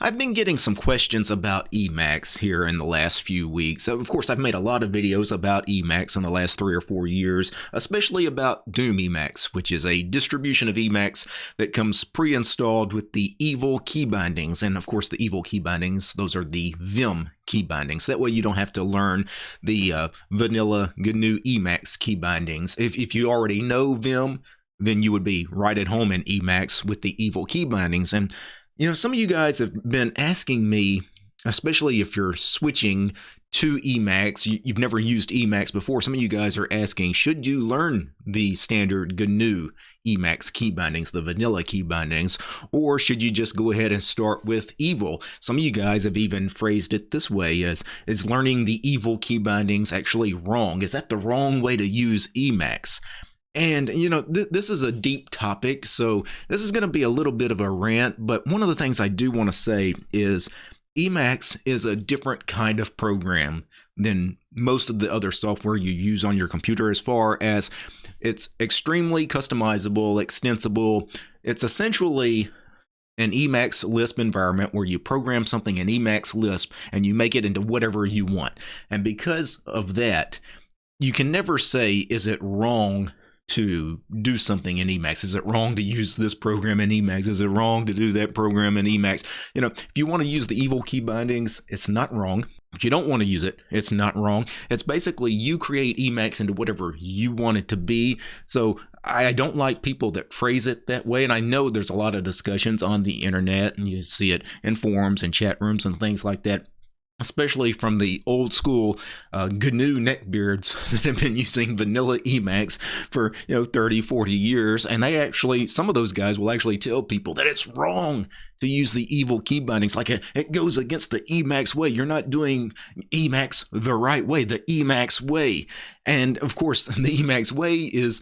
I've been getting some questions about Emacs here in the last few weeks. Of course, I've made a lot of videos about Emacs in the last three or four years, especially about Doom Emacs, which is a distribution of Emacs that comes pre-installed with the evil key bindings. And of course, the evil key bindings, those are the Vim key bindings. That way you don't have to learn the uh, vanilla GNU Emacs key bindings. If, if you already know Vim, then you would be right at home in Emacs with the evil key bindings. And you know, some of you guys have been asking me, especially if you're switching to Emacs, you, have never used Emacs before. Some of you guys are asking, should you learn the standard GNU Emacs key bindings, the vanilla key bindings, or should you just go ahead and start with evil? Some of you guys have even phrased it this way as is learning the evil key bindings actually wrong? Is that the wrong way to use Emacs? And, you know, th- this is a deep topic, so this is going to be a little bit of a rant. But one of the things I do want to say is Emacs is a different kind of program than most of the other software you use on your computer, as far as it's extremely customizable, extensible. It's essentially an Emacs Lisp environment where you program something in Emacs Lisp and you make it into whatever you want. And because of that, you can never say, is it wrong to do something in Emacs? Is it wrong to use this program in Emacs? Is it wrong to do that program in Emacs? You know, if you want to use the evil key bindings, it's not wrong. If you don't want to use it, it's not wrong. It's basically you create Emacs into whatever you want it to be. So I don't like people that phrase it that way. And I know there's a lot of discussions on the internet, and you see it in forums and chat rooms and things like that especially from the old school uh, GNU neckbeards that have been using vanilla Emacs for you know 30 40 years. And they actually some of those guys will actually tell people that it's wrong to use the evil key bindings. Like it, it goes against the Emacs way. You're not doing Emacs the right way the Emacs way. And of course the Emacs way is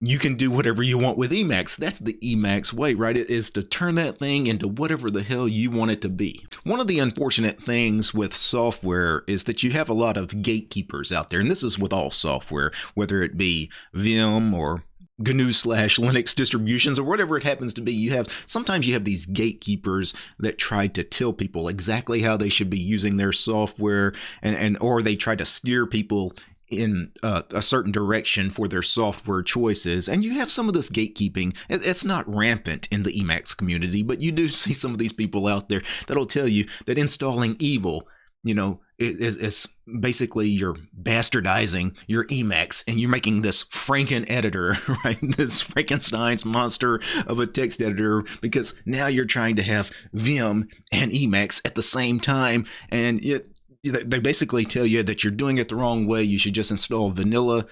you can do whatever you want with Emacs. That's the Emacs way, right? It is to turn that thing into whatever the hell you want it to be. One of the unfortunate things with software is that you have a lot of gatekeepers out there, and this is with all software, whether it be Vim or GNU slash Linux distributions or whatever it happens to be. You have sometimes you have these gatekeepers that try to tell people exactly how they should be using their software and, and or they try to steer people in uh, a certain direction for their software choices. And you have some of this gatekeeping. It's not rampant in the Emacs community, but you do see some of these people out there that'll tell you that installing evil, you know, is, is basically you're bastardizing your Emacs and you're making this Franken editor, right? This Frankenstein's monster of a text editor because now you're trying to have Vim and Emacs at the same time. And it, they basically tell you that you're doing it the wrong way. You should just install vanilla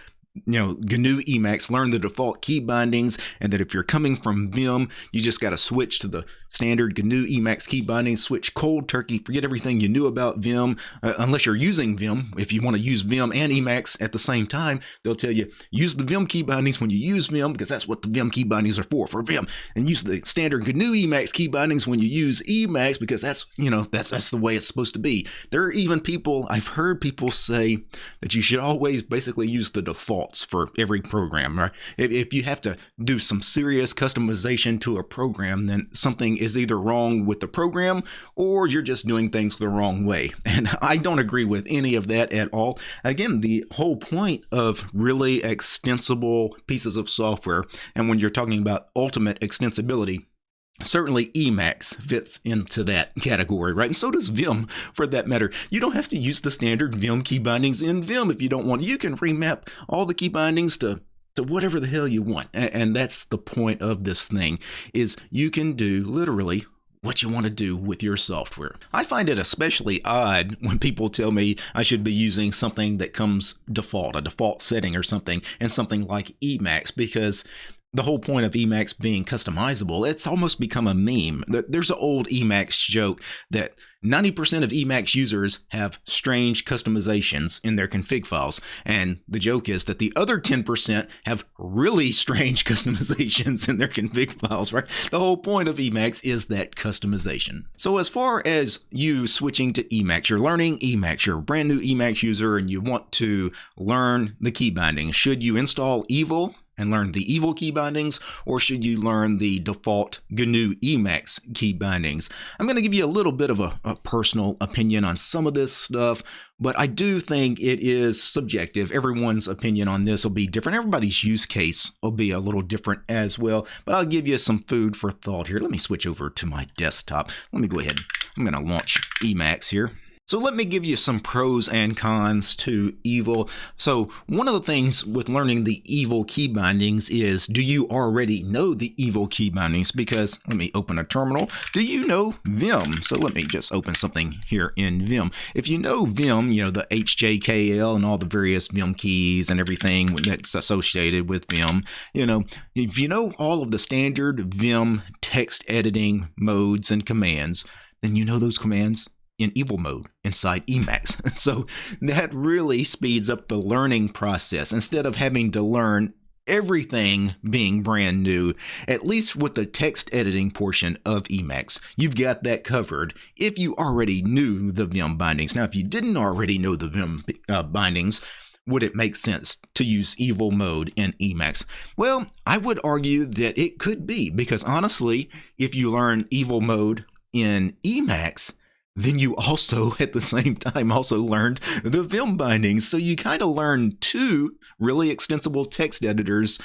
you know, GNU Emacs, learn the default key bindings, and that if you're coming from Vim, you just got to switch to the standard GNU Emacs key bindings, switch cold turkey, forget everything you knew about Vim, uh, unless you're using Vim. If you want to use Vim and Emacs at the same time, they'll tell you use the Vim key bindings when you use Vim, because that's what the Vim key bindings are for, for Vim, and use the standard GNU Emacs key bindings when you use Emacs, because that's, you know, that's, that's the way it's supposed to be. There are even people, I've heard people say that you should always basically use the default defaults for every program. Right? If, if you have to do some serious customization to a program, then something is either wrong with the program or you're just doing things the wrong way. And I don't agree with any of that at all. Again, the whole point of really extensible pieces of software, and when you're talking about ultimate extensibility, Certainly, Emacs fits into that category, right? And so does Vim, for that matter. You don't have to use the standard Vim key bindings in Vim if you don't want. You can remap all the key bindings to to whatever the hell you want, and that's the point of this thing: is you can do literally what you want to do with your software. I find it especially odd when people tell me I should be using something that comes default, a default setting or something, and something like Emacs, because the whole point of Emacs being customizable, it's almost become a meme. There's an old Emacs joke that 90% of Emacs users have strange customizations in their config files. And the joke is that the other 10% have really strange customizations in their config files, right? The whole point of Emacs is that customization. So as far as you switching to Emacs, you're learning Emacs, you're a brand new Emacs user and you want to learn the key binding. Should you install Evil and learn the evil key bindings, or should you learn the default GNU Emacs key bindings? I'm going to give you a little bit of a, a, personal opinion on some of this stuff, but I do think it is subjective. Everyone's opinion on this will be different. Everybody's use case will be a little different as well, but I'll give you some food for thought here. Let me switch over to my desktop. Let me go ahead. I'm going to launch Emacs here. So let me give you some pros and cons to evil. So one of the things with learning the evil key bindings is do you already know the evil key bindings? Because let me open a terminal. Do you know Vim? So let me just open something here in Vim. If you know Vim, you know the HJKL and all the various Vim keys and everything that's associated with Vim, you know, if you know all of the standard Vim text editing modes and commands, then you know those commands in evil mode inside Emacs. So that really speeds up the learning process. Instead of having to learn everything being brand new, at least with the text editing portion of Emacs, you've got that covered if you already knew the Vim bindings. Now, if you didn't already know the Vim uh, bindings, would it make sense to use evil mode in Emacs? Well, I would argue that it could be because honestly, if you learn evil mode in Emacs, then you also at the same time also learned the Vim bindings. So you kind of learned two really extensible text editors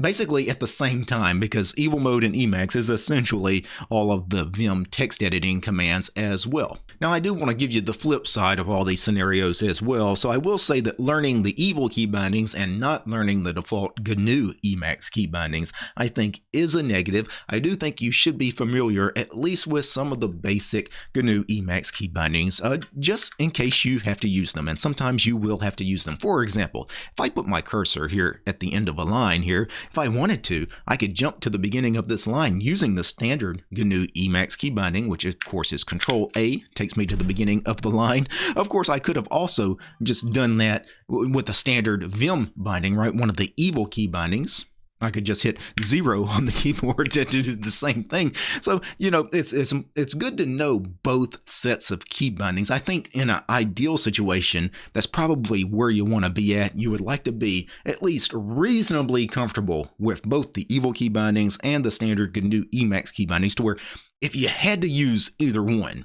basically at the same time because evil mode in emacs is essentially all of the vim text editing commands as well. Now i do want to give you the flip side of all these scenarios as well. So i will say that learning the evil key bindings and not learning the default gnu emacs key bindings i think is a negative. I do think you should be familiar at least with some of the basic gnu emacs key bindings uh, just in case you have to use them and sometimes you will have to use them. For example if i put my cursor here at the end of a line line here. If I wanted to, I could jump to the beginning of this line using the standard GNU Emacs key binding, which of course is Control A, takes me to the beginning of the line. Of course, I could have also just done that with the standard Vim binding, right? One of the evil key bindings. I could just hit zero on the keyboard to do the same thing. So, you know, it's it's it's good to know both sets of key bindings. I think in an ideal situation, that's probably where you want to be at. You would like to be at least reasonably comfortable with both the evil key bindings and the standard GNU Emacs key bindings to where if you had to use either one,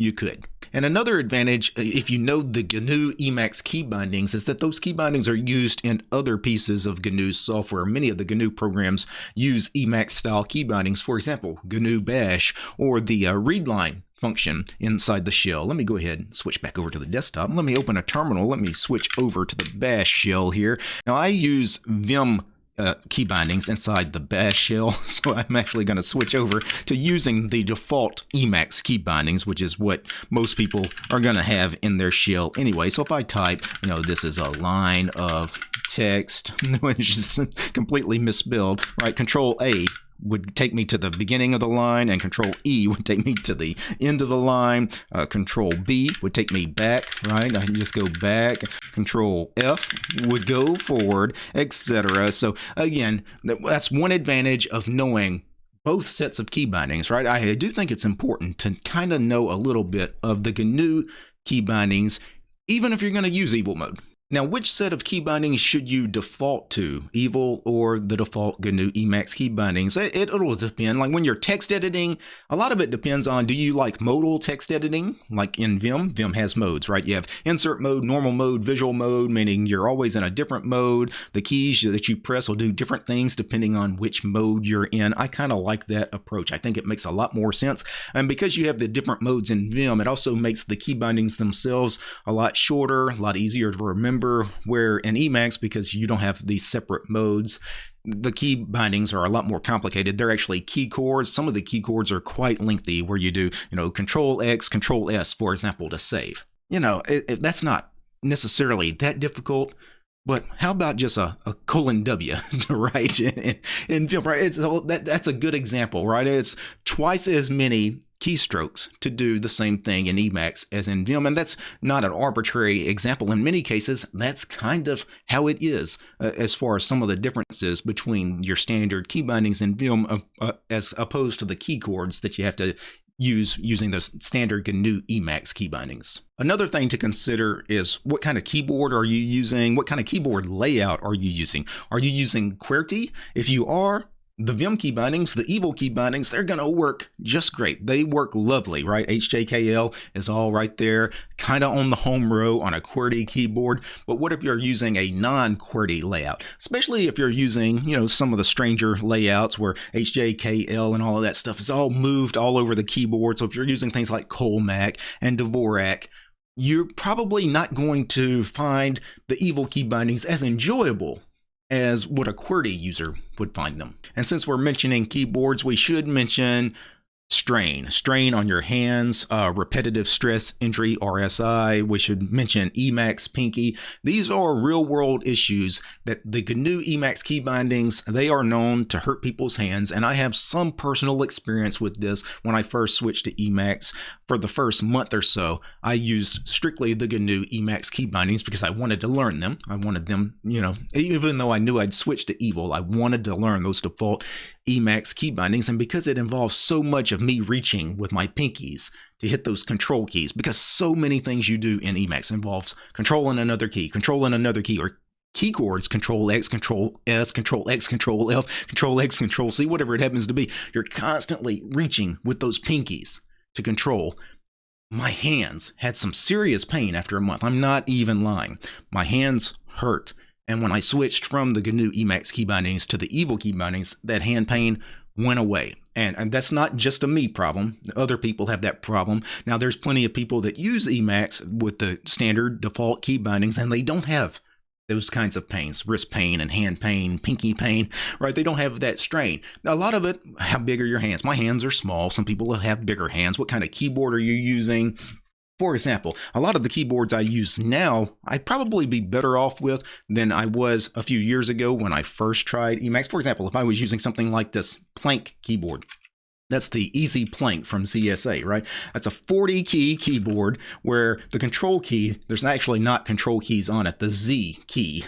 you could. And another advantage, uh, if you know the GNU Emacs key bindings, is that those key bindings are used in other pieces of GNU software. Many of the GNU programs use Emacs style key bindings, for example, GNU Bash or the uh, readline function inside the shell. Let me go ahead and switch back over to the desktop. Let me open a terminal. Let me switch over to the bash shell here. Now I use Vim uh, key bindings inside the bash shell. So I'm actually going to switch over to using the default Emacs key bindings, which is what most people are going to have in their shell anyway. So if I type, you know, this is a line of text, which is completely misspelled, right? Control A would take me to the beginning of the line, and Control E would take me to the end of the line. Uh, control B would take me back, right? I can just go back. Control F would go forward, etc. So again, that's one advantage of knowing both sets of key bindings, right? I do think it's important to kind of know a little bit of the GNU key bindings, even if you're going to use evil mode. Now, which set of key bindings should you default to, Evil or the default GNU Emacs key bindings? It, will depend. Like when you're text editing, a lot of it depends on do you like modal text editing? Like in Vim, Vim has modes, right? You have insert mode, normal mode, visual mode, meaning you're always in a different mode. The keys that you press will do different things depending on which mode you're in. I kind of like that approach. I think it makes a lot more sense. And because you have the different modes in Vim, it also makes the key bindings themselves a lot shorter, a lot easier to remember remember where in Emacs, because you don't have these separate modes, the key bindings are a lot more complicated. They're actually key chords. Some of the key chords are quite lengthy where you do, you know, control X, control S, for example, to save. You know, it, it, that's not necessarily that difficult, but how about just a, a colon W to write in, in, in right? It's, that, that's a good example, right? It's twice as many keystrokes to do the same thing in Emacs as in Vim. And that's not an arbitrary example. In many cases, that's kind of how it is uh, as far as some of the differences between your standard key bindings in Vim uh, uh, as opposed to the key chords that you have to use using the standard GNU Emacs key bindings. Another thing to consider is what kind of keyboard are you using? What kind of keyboard layout are you using? Are you using QWERTY? If you are, the Vim key bindings, the evil key bindings, they're going to work just great. They work lovely, right? HJKL is all right there, kind of on the home row on a QWERTY keyboard. But what if you're using a non-QWERTY layout? Especially if you're using, you know, some of the stranger layouts where HJKL and all of that stuff is all moved all over the keyboard. So if you're using things like Colemak and Dvorak, you're probably not going to find the evil key bindings as enjoyable as what a QWERTY user would find them. And since we're mentioning keyboards, we should mention strain, strain on your hands, uh, repetitive stress injury, RSI. We should mention Emacs pinky. These are real world issues that the GNU Emacs key bindings, they are known to hurt people's hands. And I have some personal experience with this when I first switched to Emacs. For the first month or so, I used strictly the GNU Emacs key bindings because I wanted to learn them. I wanted them, you know, even though I knew I'd switched to Evil, I wanted to learn those default Emacs key bindings. And because it involves so much of me reaching with my pinkies to hit those control keys, because so many things you do in Emacs involves controlling another key, controlling another key, or key chords control X, control S, control X, control F, control X, control C, whatever it happens to be. You're constantly reaching with those pinkies to control. My hands had some serious pain after a month. I'm not even lying. My hands hurt and when I switched from the GNU Emacs key bindings to the Evil key bindings, that hand pain went away. And, and that's not just a me problem. Other people have that problem. Now, there's plenty of people that use Emacs with the standard default key bindings, and they don't have those kinds of pains, wrist pain and hand pain, pinky pain, right? They don't have that strain. A lot of it, how big are your hands? My hands are small. Some people have bigger hands. What kind of keyboard are you using? For example, a lot of the keyboards I use now, I'd probably be better off with than I was a few years ago when I first tried Emacs. For example, if I was using something like this Planck keyboard, that's the Easy Planck from ZSA, right? That's a 40 key keyboard where the control key, there's actually not control keys on it, the Z key.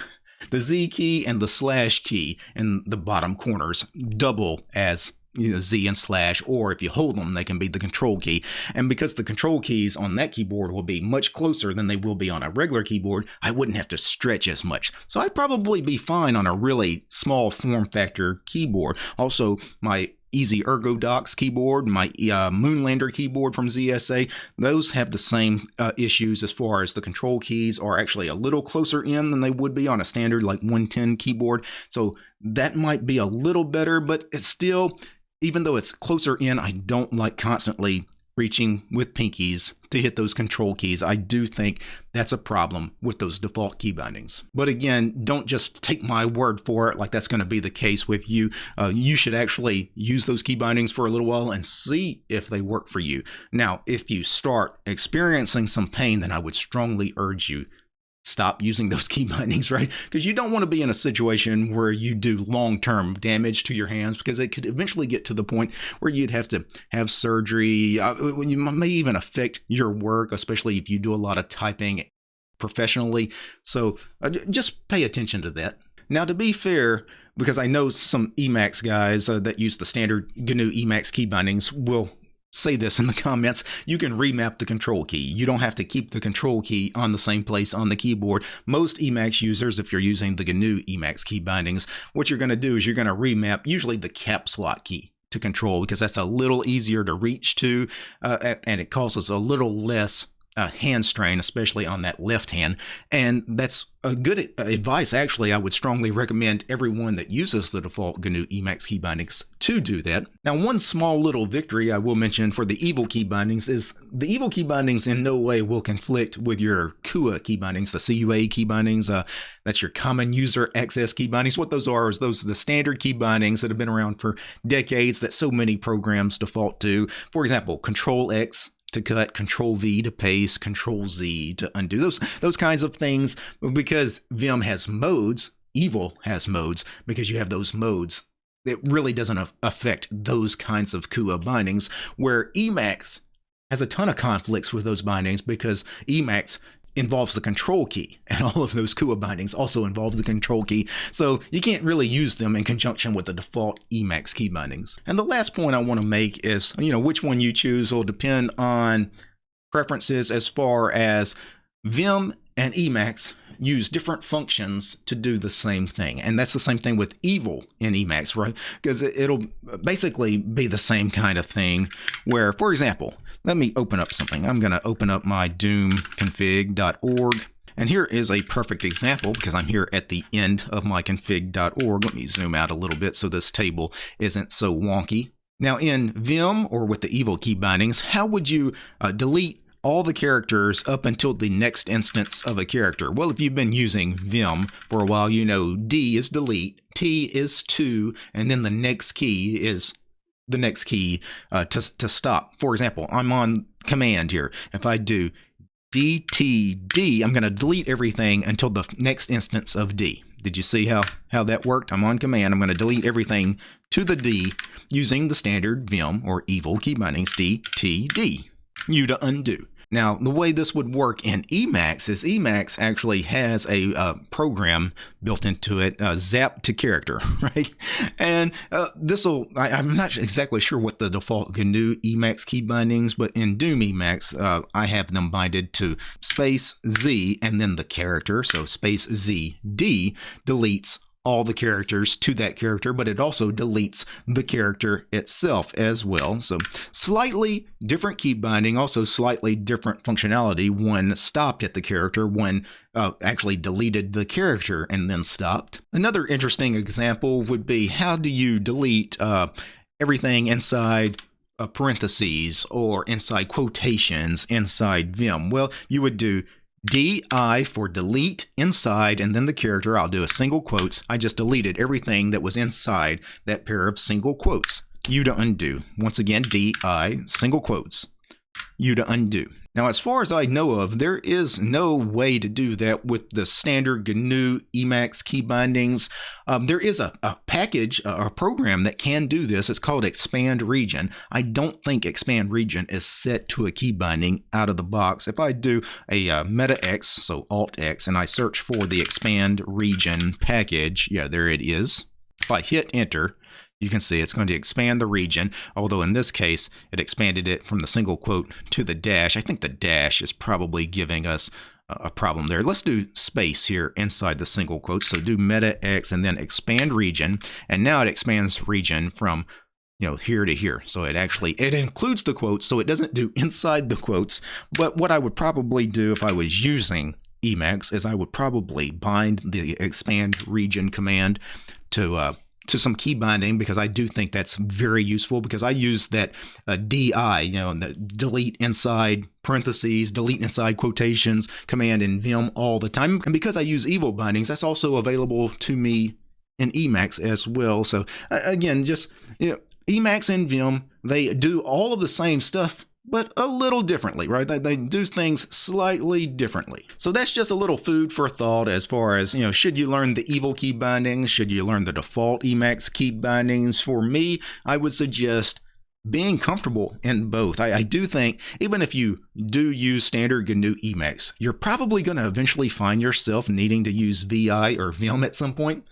The Z key and the slash key in the bottom corners double as you know, Z and slash, or if you hold them, they can be the control key. And because the control keys on that keyboard will be much closer than they will be on a regular keyboard, I wouldn't have to stretch as much. So I'd probably be fine on a really small form factor keyboard. Also, my Easy ErgoDox keyboard, my uh, Moonlander keyboard from ZSA, those have the same uh, issues as far as the control keys are actually a little closer in than they would be on a standard like 110 keyboard. So that might be a little better, but it's still even though it's closer in, I don't like constantly reaching with pinkies to hit those control keys. I do think that's a problem with those default key bindings. But again, don't just take my word for it like that's going to be the case with you. Uh, you should actually use those key bindings for a little while and see if they work for you. Now, if you start experiencing some pain, then I would strongly urge you stop using those key bindings, right? Because you don't want to be in a situation where you do long term damage to your hands because it could eventually get to the point where you'd have to have surgery. Uh, you may even affect your work, especially if you do a lot of typing professionally. So uh, just pay attention to that. Now, to be fair, because I know some Emacs guys uh, that use the standard GNU Emacs key bindings will say this in the comments, you can remap the control key. You don't have to keep the control key on the same place on the keyboard. Most Emacs users, if you're using the GNU Emacs key bindings, what you're going to do is you're going to remap usually the caps lock key to control because that's a little easier to reach to uh, and it causes a little less uh, hand strain, especially on that left hand. And that's a good advice. Actually, I would strongly recommend everyone that uses the default GNU Emacs key bindings to do that. Now, one small little victory I will mention for the evil key bindings is the evil key bindings in no way will conflict with your CUA key bindings, the CUA key bindings. Uh, that's your common user access key bindings. What those are is those are the standard key bindings that have been around for decades that so many programs default to. For example, Control X to cut, Control V to paste, Control Z to undo. Those those kinds of things because Vim has modes, Evil has modes because you have those modes. It really doesn't affect those kinds of CUA bindings where Emacs has a ton of conflicts with those bindings because Emacs involves the control key, and all of those CUA bindings also involve the control key, so you can't really use them in conjunction with the default Emacs key bindings. And the last point I want to make is, you know, which one you choose will depend on preferences as far as Vim and Emacs use different functions to do the same thing. And that's the same thing with evil in Emacs, right? Because it'll basically be the same kind of thing where, for example, let me open up something. I'm going to open up my doomconfig.org. And here is a perfect example because I'm here at the end of my config.org. Let me zoom out a little bit so this table isn't so wonky. Now in Vim or with the evil key bindings, how would you uh, delete all the characters up until the next instance of a character. Well, if you've been using Vim for a while, you know D is delete, T is to, and then the next key is the next key uh, to, to stop. For example, I'm on command here. If I do DTD, I'm going to delete everything until the next instance of D. Did you see how, how that worked? I'm on command. I'm going to delete everything to the D using the standard Vim or evil key bindings DTD. You to undo. Now, the way this would work in Emacs is Emacs actually has a uh, program built into it, uh, Zap to Character, right? And uh, this will, I'm not exactly sure what the default GNU Emacs key bindings, but in Doom Emacs, uh, I have them binded to space Z and then the character. So space Z D deletes all the characters to that character, but it also deletes the character itself as well. So slightly different key binding, also slightly different functionality when stopped at the character, when uh, actually deleted the character and then stopped. Another interesting example would be how do you delete uh, everything inside uh, parentheses or inside quotations inside Vim? Well, you would do DI for delete inside and then the character. I'll do a single quotes. I just deleted everything that was inside that pair of single quotes. U to undo. Once again, DI, single quotes. U to undo. Now, as far as I know of, there is no way to do that with the standard GNU Emacs key bindings. Um, there is a, a package, a, program that can do this. It's called Expand Region. I don't think Expand Region is set to a key binding out of the box. If I do a uh, Meta X, so Alt X, and I search for the Expand Region package, yeah, there it is. If I hit enter, you can see it's going to expand the region, although in this case, it expanded it from the single quote to the dash. I think the dash is probably giving us a problem there. Let's do space here inside the single quote. So do meta x and then expand region. And now it expands region from you know here to here. So it actually it includes the quotes, so it doesn't do inside the quotes. But what I would probably do if I was using Emacs is I would probably bind the expand region command to uh, to some key binding because I do think that's very useful because I use that uh, DI, you know, the delete inside parentheses, delete inside quotations command in Vim all the time. And because I use evil bindings, that's also available to me in Emacs as well. So uh, again, just you know, Emacs and Vim, they do all of the same stuff but a little differently, right? They, they do things slightly differently. So that's just a little food for thought as far as, you know, should you learn the evil key bindings? Should you learn the default Emacs key bindings? For me, I would suggest being comfortable in both. I, I, do think even if you do use standard GNU Emacs, you're probably going to eventually find yourself needing to use VI or Vim at some point.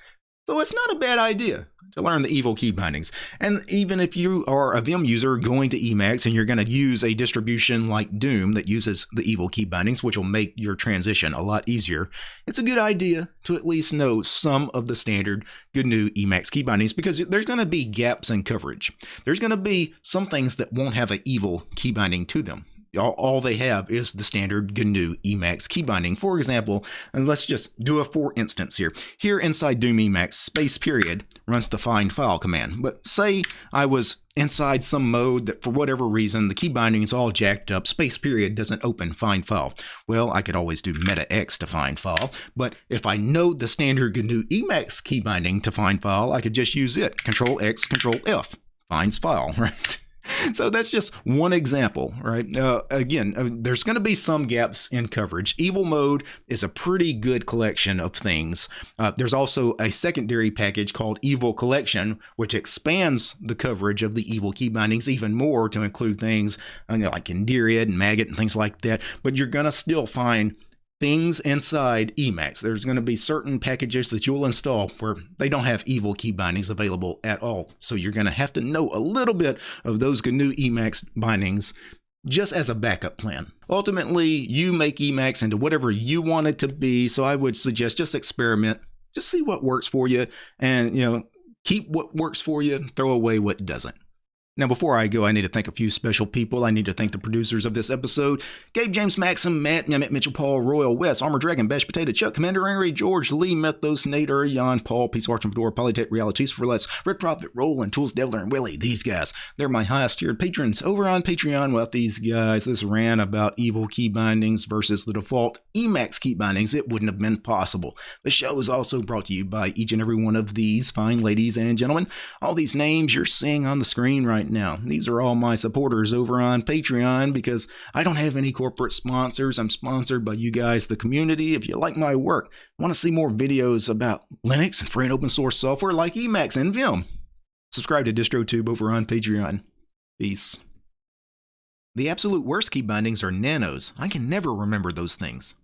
So it's not a bad idea to learn the evil key bindings. And even if you are a Vim user going to Emacs and you're going to use a distribution like Doom that uses the evil key bindings, which will make your transition a lot easier, it's a good idea to at least know some of the standard GNU Emacs key bindings because there's going to be gaps in coverage. There's going to be some things that won't have an evil key binding to them all, all they have is the standard GNU Emacs key binding. For example, and let's just do a for instance here. Here inside Doom Emacs, space period runs the find file command. But say I was inside some mode that for whatever reason the key binding is all jacked up, space period doesn't open find file. Well, I could always do meta x to find file, but if I know the standard GNU Emacs key binding to find file, I could just use it. Control X, Control F, finds file, right? so that's just one example, right? Uh, again, uh, there's going to be some gaps in coverage. Evil Mode is a pretty good collection of things. Uh, there's also a secondary package called Evil Collection, which expands the coverage of the evil key bindings even more to include things uh, you know, like Indiriad and Magit and things like that. But you're going to still find things inside Emacs. There's going to be certain packages that you'll install where they don't have evil key bindings available at all. So you're going to have to know a little bit of those GNU Emacs bindings just as a backup plan. Ultimately, you make Emacs into whatever you want it to be. So I would suggest just experiment, just see what works for you and, you know, keep what works for you, throw away what doesn't. Now, before I go, I need to thank a few special people. I need to thank the producers of this episode Gabe James Maxim, Matt, Mehmet Mitchell, Paul, Royal, West, Armor Dragon, Bash Potato, Chuck, Commander Henry, George, Lee, Mythos, Nader, Jan, Paul, Peace Arch and Fedora, Polytech, Realities for Less, Red Prophet, Roland, Tools, Devler, and Willie. These guys, they're my highest tiered patrons over on Patreon. With these guys, this ran about evil key bindings versus the default Emacs key bindings. It wouldn't have been possible. The show is also brought to you by each and every one of these fine ladies and gentlemen. All these names you're seeing on the screen right now. These are all my supporters over on Patreon because I don't have any corporate sponsors. I'm sponsored by you guys, the community. If you like my work, want to see more videos about Linux and free and open source software like Emacs and Vim, subscribe to DistroTube over on Patreon. Peace. The absolute worst key bindings are nanos. I can never remember those things.